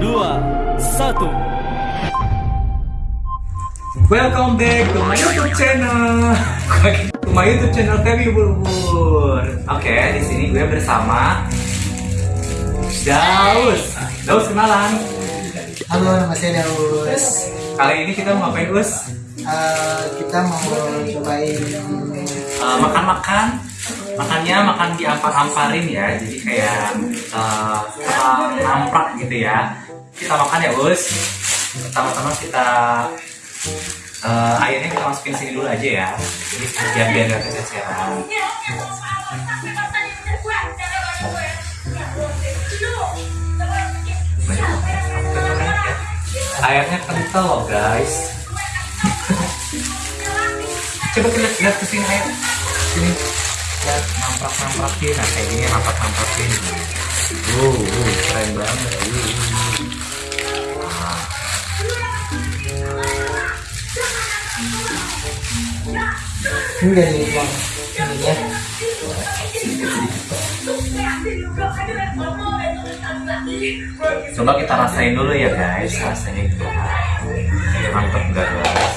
dua, satu. Welcome back to my YouTube channel. to my YouTube channel Feby Bulbul. Oke, di sini gue bersama Daus. Daus kenalan. Halo, nama saya Daus. Kali ini kita mau ngapain, Us? Eh, kita mau cobain Eh, makan-makan. Makannya makan diampar-amparin ya. Jadi kayak uh, namprak gitu ya. Kita makan ya, Us. Pertama-tama kita eh, airnya kita masukin sini dulu aja ya. Jadi biar biar gak kececeran. Airnya kental loh guys. Coba kita lihat ke sini air. Sini. Lihat namprak namprakin. Nah kayak gini namprak nampakin. Wow, wow, keren banget. Ini dari uang ini ya. Coba kita rasain dulu ya guys, rasanya gimana. Mantep gak guys?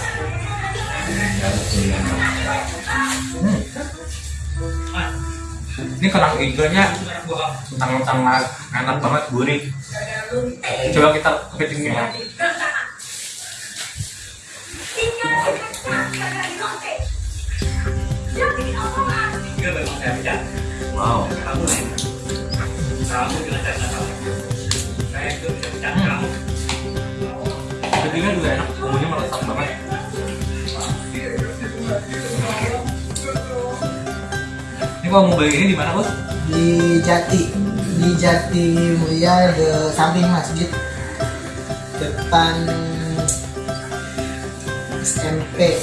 Hmm. Ini kerang hijaunya tentang-tentang enak banget, gurih. Coba kita kepitingin ya. Wow. Kepitingnya juga enak, bumbunya meresap banget. Kalau mau beli ini di mana bos? di Jati di Jati Mulia di samping masjid depan SMP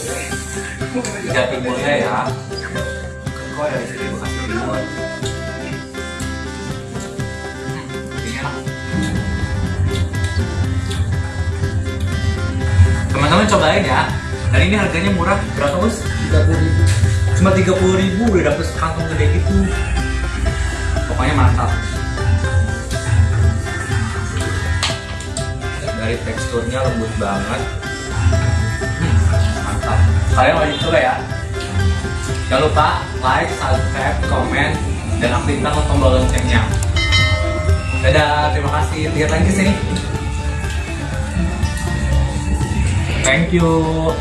Di Jati Mulia ya. Kok dari sini Bekasi Timur. Teman-teman cobain ya. Dan ini harganya murah berapa bos? 30 ribu Cuma 30 ribu udah dapet sekantong gede gitu. Pokoknya mantap. Dari teksturnya lembut banget. Mantap. Kalian wajib coba ya. Jangan lupa like, subscribe, komen, dan aktifkan tombol loncengnya. Dadah, terima kasih. Lihat lagi sini. Thank you.